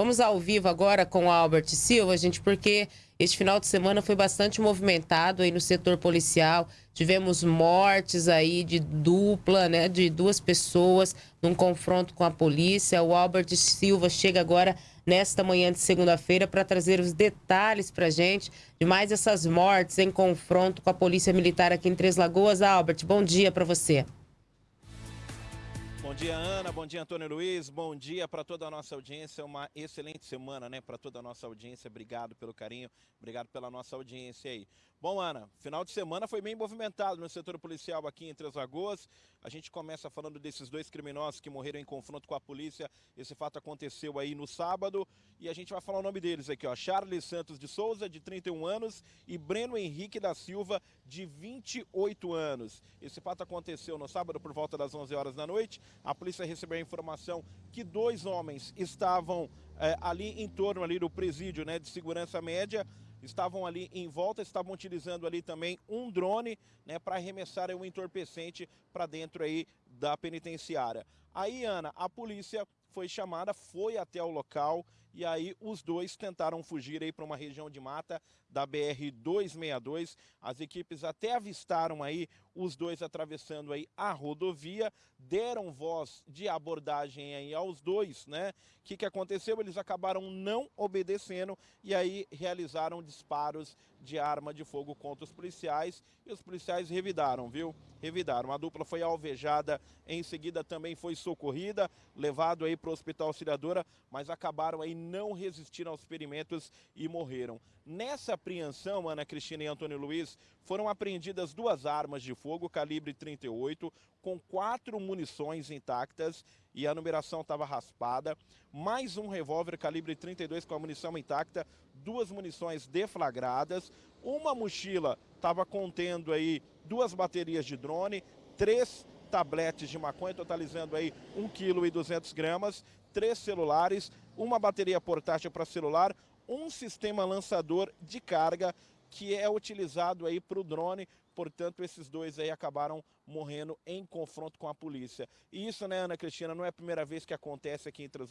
Vamos ao vivo agora com o Albert Silva, gente, porque este final de semana foi bastante movimentado aí no setor policial. Tivemos mortes aí de dupla, né, de duas pessoas num confronto com a polícia. O Albert Silva chega agora nesta manhã de segunda-feira para trazer os detalhes para gente de mais essas mortes em confronto com a polícia militar aqui em Três Lagoas. Albert, bom dia para você. Bom dia, Ana. Bom dia, Antônio Luiz. Bom dia para toda a nossa audiência. Uma excelente semana, né? Para toda a nossa audiência. Obrigado pelo carinho, obrigado pela nossa audiência aí. Bom, Ana, final de semana foi bem movimentado no setor policial aqui em Três Lagoas. A gente começa falando desses dois criminosos que morreram em confronto com a polícia. Esse fato aconteceu aí no sábado e a gente vai falar o nome deles aqui, ó. Charles Santos de Souza, de 31 anos, e Breno Henrique da Silva, de 28 anos. Esse fato aconteceu no sábado por volta das 11 horas da noite. A polícia recebeu a informação que dois homens estavam é, ali em torno ali do presídio né, de segurança média estavam ali em volta, estavam utilizando ali também um drone né, para arremessar um entorpecente para dentro aí da penitenciária. Aí, Ana, a polícia foi chamada, foi até o local e aí os dois tentaram fugir aí para uma região de mata da BR-262. As equipes até avistaram aí os dois atravessando aí a rodovia, deram voz de abordagem aí aos dois, né? O que, que aconteceu? Eles acabaram não obedecendo e aí realizaram disparos de arma de fogo contra os policiais e os policiais revidaram, viu? Revidaram. A dupla foi alvejada, em seguida também foi socorrida, levado aí para o Hospital Auxiliadora, mas acabaram aí não resistiram aos experimentos e morreram. Nessa apreensão, Ana Cristina e Antônio Luiz, foram apreendidas duas armas de fogo calibre 38 com quatro munições intactas e a numeração estava raspada, mais um revólver calibre 32 com a munição intacta, duas munições deflagradas, uma mochila estava contendo aí duas baterias de drone, três tabletes de maconha, totalizando aí 1 kg 200 gramas, três celulares, uma bateria portátil para celular, um sistema lançador de carga que é utilizado aí para o drone, portanto esses dois aí acabaram morrendo em confronto com a polícia. E isso, né, Ana Cristina, não é a primeira vez que acontece aqui em Três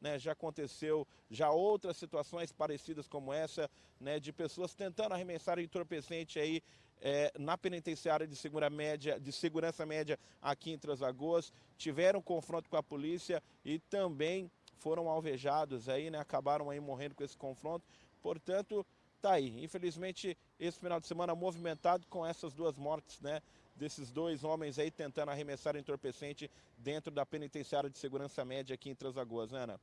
né, já aconteceu já outras situações parecidas como essa, né, de pessoas tentando arremessar entorpecente aí é, na penitenciária de, segura média, de segurança média aqui em Três tiveram confronto com a polícia e também foram alvejados aí, né, acabaram aí morrendo com esse confronto, portanto, tá aí. Infelizmente, esse final de semana movimentado com essas duas mortes, né, desses dois homens aí tentando arremessar entorpecente dentro da penitenciária de segurança média aqui em Três Lagoas, né, Ana?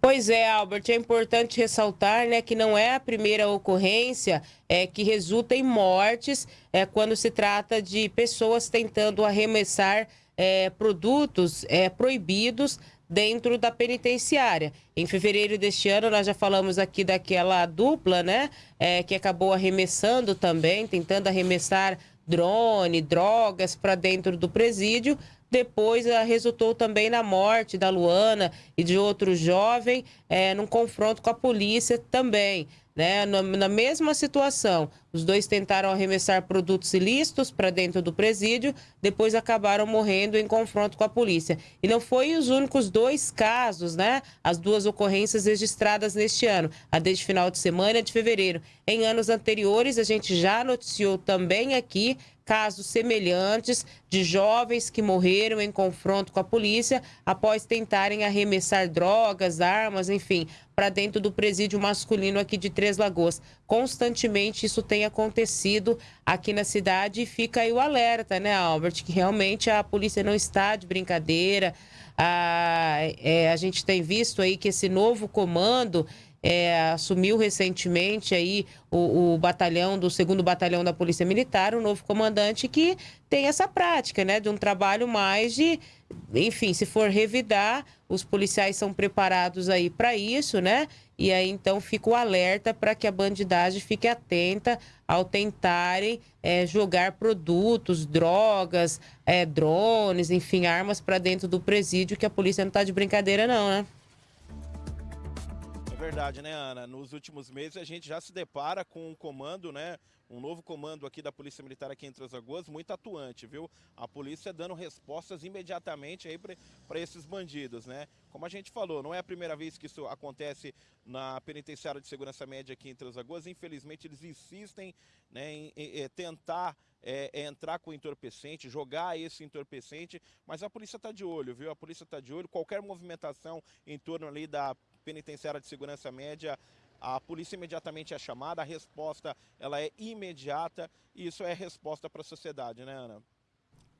Pois é, Albert, é importante ressaltar né, que não é a primeira ocorrência é, que resulta em mortes é, quando se trata de pessoas tentando arremessar é, produtos é, proibidos dentro da penitenciária. Em fevereiro deste ano, nós já falamos aqui daquela dupla, né, é, que acabou arremessando também, tentando arremessar drone, drogas para dentro do presídio. Depois resultou também na morte da Luana e de outro jovem, é, num confronto com a polícia também. Né? Na, na mesma situação, os dois tentaram arremessar produtos ilícitos para dentro do presídio, depois acabaram morrendo em confronto com a polícia. E não foi os únicos dois casos, né? As duas ocorrências registradas neste ano, a desde final de semana de fevereiro. Em anos anteriores, a gente já noticiou também aqui casos semelhantes de jovens que morreram em confronto com a polícia após tentarem arremessar drogas, armas, enfim, para dentro do presídio masculino aqui de Três Lagoas. Constantemente isso tem acontecido aqui na cidade e fica aí o alerta, né, Albert, que realmente a polícia não está de brincadeira. A, é, a gente tem visto aí que esse novo comando é, assumiu recentemente aí o, o, batalhão do segundo batalhão da Polícia Militar, o novo comandante que tem essa prática, né, de um trabalho mais de, enfim, se for revidar, os policiais são preparados aí para isso, né? E aí então fica o alerta para que a bandidagem fique atenta ao tentarem é, jogar produtos, drogas, é, drones, enfim, armas para dentro do presídio, que a polícia não está de brincadeira não, né? Verdade, né, Ana? Nos últimos meses a gente já se depara com um comando, né? Um novo comando aqui da Polícia Militar aqui em Três Lagoas, muito atuante, viu? A polícia dando respostas imediatamente aí para esses bandidos, né? Como a gente falou, não é a primeira vez que isso acontece na penitenciária de segurança média aqui em Três Lagoas. Infelizmente, eles insistem né, em, em, em tentar é, é entrar com o entorpecente, jogar esse entorpecente, mas a polícia está de olho, viu? A polícia está de olho. Qualquer movimentação em torno ali da penitenciária de segurança média, a polícia imediatamente é chamada, a resposta ela é imediata e isso é resposta para a sociedade, né, Ana?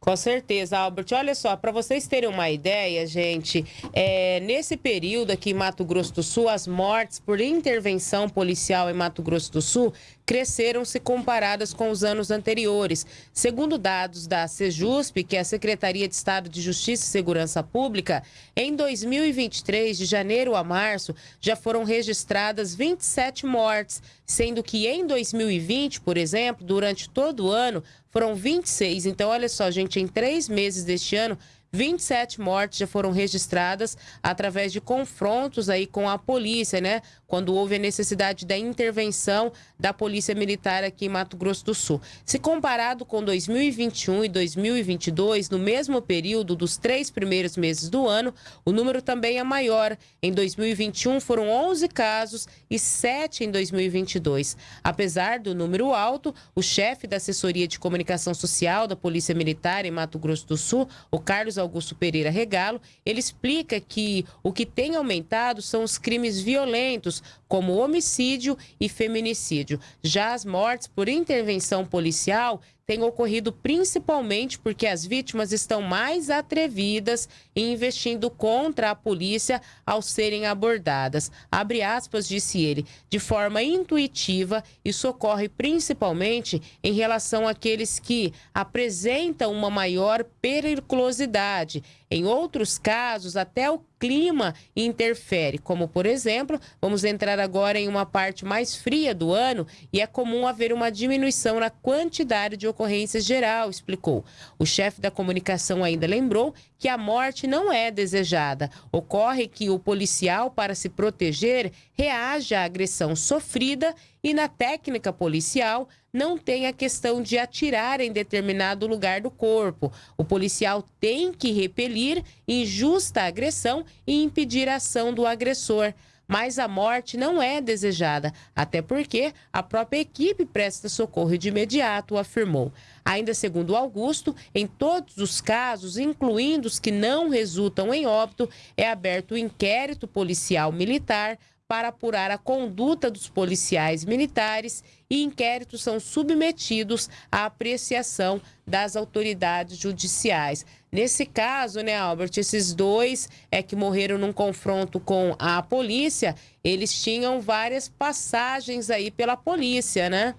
Com certeza, Albert. Olha só, para vocês terem uma ideia, gente, é, nesse período aqui em Mato Grosso do Sul, as mortes por intervenção policial em Mato Grosso do Sul cresceram se comparadas com os anos anteriores. Segundo dados da Sejusp, que é a Secretaria de Estado de Justiça e Segurança Pública, em 2023, de janeiro a março, já foram registradas 27 mortes, sendo que em 2020, por exemplo, durante todo o ano, foram 26. Então, olha só, gente, em três meses deste ano, 27 mortes já foram registradas através de confrontos aí com a polícia, né? Quando houve a necessidade da intervenção da Polícia Militar aqui em Mato Grosso do Sul. Se comparado com 2021 e 2022, no mesmo período dos três primeiros meses do ano, o número também é maior. Em 2021 foram 11 casos e 7 em 2022. Apesar do número alto, o chefe da Assessoria de Comunicação Social da Polícia Militar em Mato Grosso do Sul, o Carlos Augusto Pereira Regalo, ele explica que o que tem aumentado são os crimes violentos, como homicídio e feminicídio. Já as mortes por intervenção policial tem ocorrido principalmente porque as vítimas estão mais atrevidas em investindo contra a polícia ao serem abordadas. Abre aspas, disse ele, de forma intuitiva, isso ocorre principalmente em relação àqueles que apresentam uma maior periculosidade. Em outros casos, até o clima interfere, como por exemplo, vamos entrar agora em uma parte mais fria do ano e é comum haver uma diminuição na quantidade de ocorrências geral, explicou. O chefe da comunicação ainda lembrou que a morte não é desejada. Ocorre que o policial, para se proteger, reage à agressão sofrida e na técnica policial não tem a questão de atirar em determinado lugar do corpo. O policial tem que repelir injusta agressão e impedir a ação do agressor mas a morte não é desejada, até porque a própria equipe presta socorro de imediato, afirmou. Ainda segundo Augusto, em todos os casos, incluindo os que não resultam em óbito, é aberto o inquérito policial militar para apurar a conduta dos policiais militares e inquéritos são submetidos à apreciação das autoridades judiciais. Nesse caso, né, Albert, esses dois é que morreram num confronto com a polícia, eles tinham várias passagens aí pela polícia, né?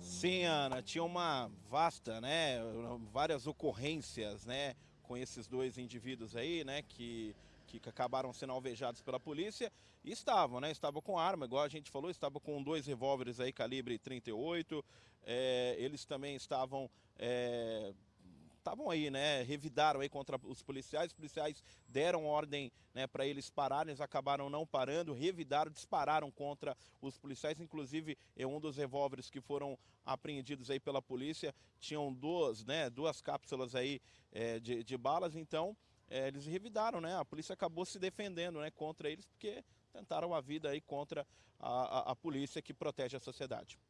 Sim, Ana, tinha uma vasta, né, várias ocorrências, né, com esses dois indivíduos aí, né, que que acabaram sendo alvejados pela polícia e estavam, né? Estavam com arma, igual a gente falou, estavam com dois revólveres aí calibre 38. É, eles também estavam é, estavam aí, né, revidaram aí contra os policiais, os policiais deram ordem, né, para eles pararem, eles acabaram não parando, revidaram, dispararam contra os policiais, inclusive é um dos revólveres que foram apreendidos aí pela polícia, tinham duas, né, duas cápsulas aí é, de, de balas, então é, eles revidaram, né? A polícia acabou se defendendo né, contra eles porque tentaram a vida aí contra a, a, a polícia que protege a sociedade.